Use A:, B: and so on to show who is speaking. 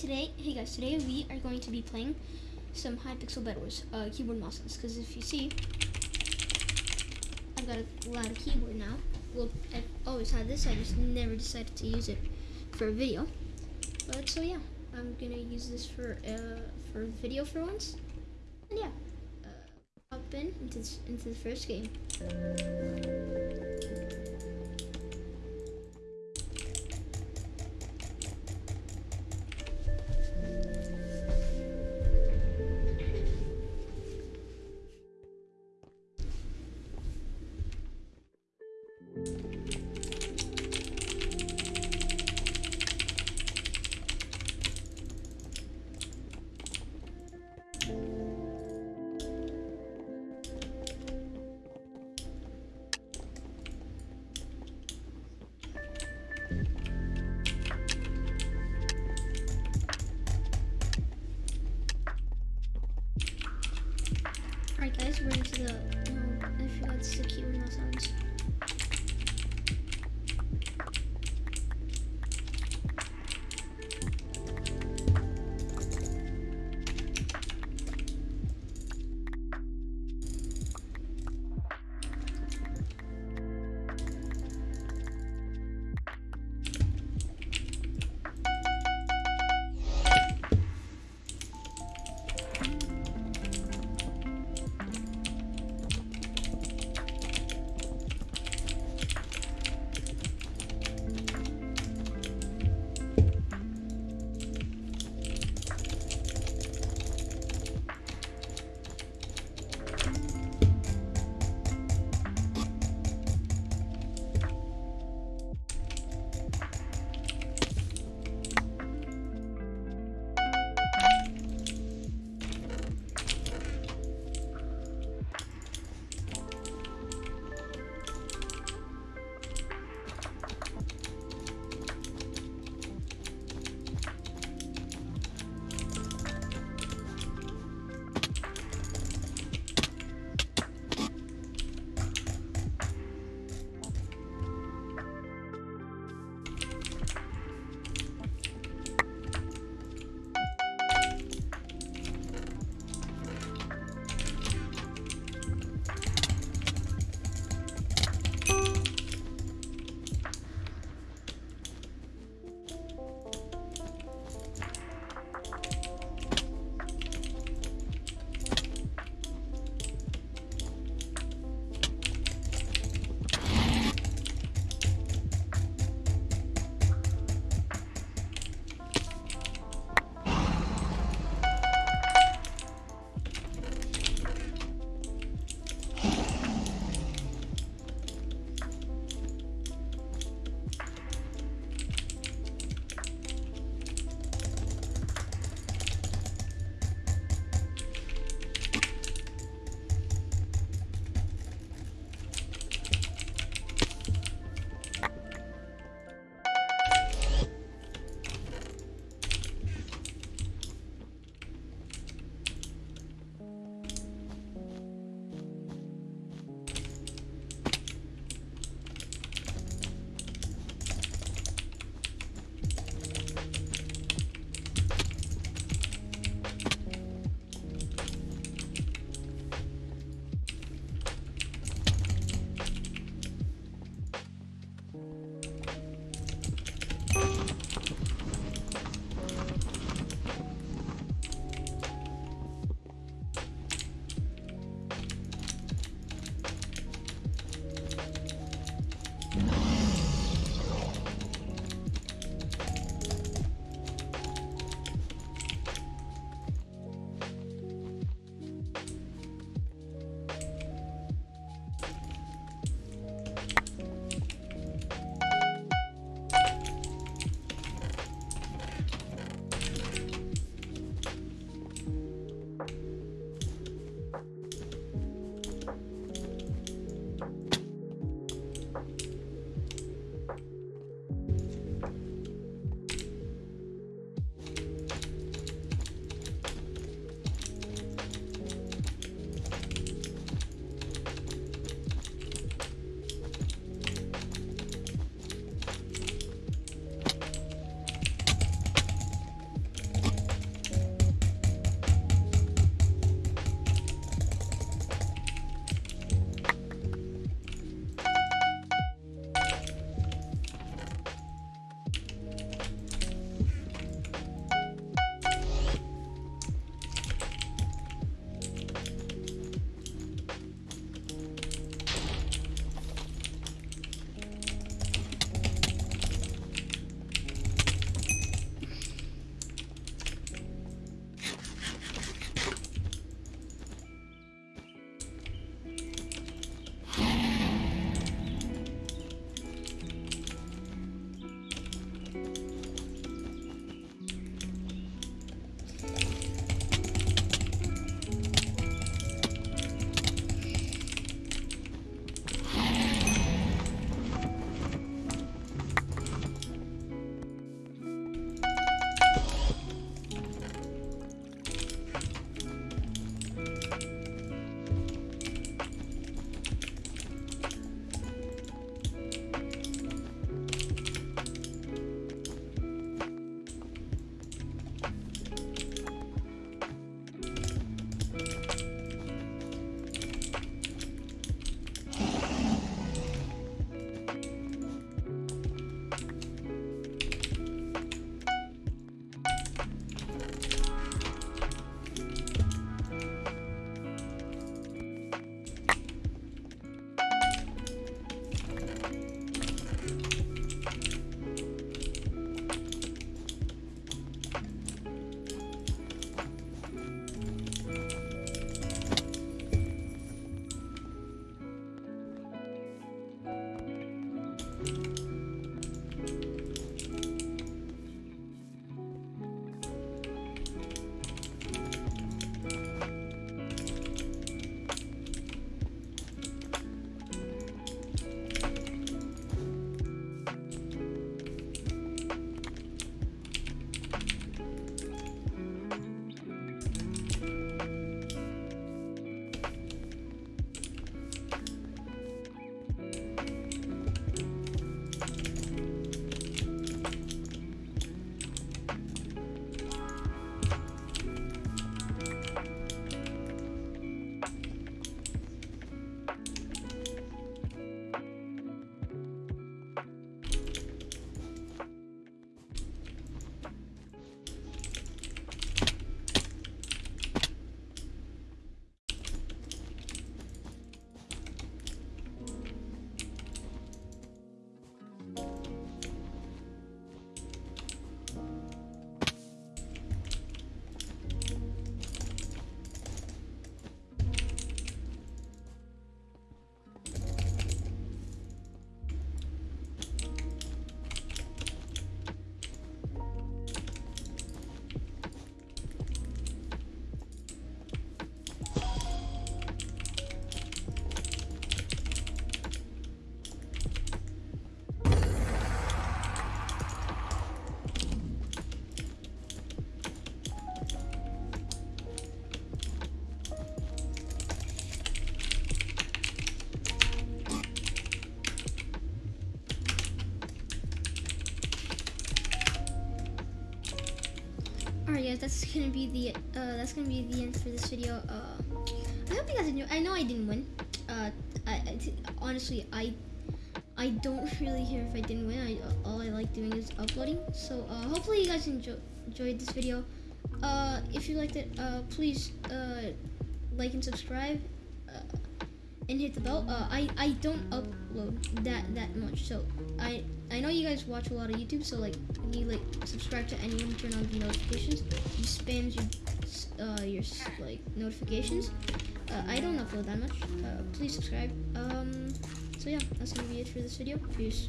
A: today, hey guys, today we are going to be playing some Hypixel Bed Wars uh, keyboard mouses. Because if you see, I've got a lot of keyboard now. Well, I've always had this. I just never decided to use it for a video. But so yeah, I'm gonna use this for uh, for video for once. And yeah, uh, hop in into this, into the first game. The, no, I forgot the keyboard mouse sounds. That's gonna be the uh, that's gonna be the end for this video. Uh, I hope you guys enjoy. I know I didn't win. Uh, I, I honestly I I don't really care if I didn't win. I all I like doing is uploading. So uh, hopefully you guys enjoy, enjoyed this video. Uh, if you liked it, uh, please uh, like and subscribe. Uh, and hit the bell. Uh, I I don't upload that that much, so I I know you guys watch a lot of YouTube, so like you like subscribe to anyone, turn on the notifications. You spams your uh, your like notifications. Uh, I don't upload that much. Uh, please subscribe. Um, so yeah, that's gonna be it for this video. Peace.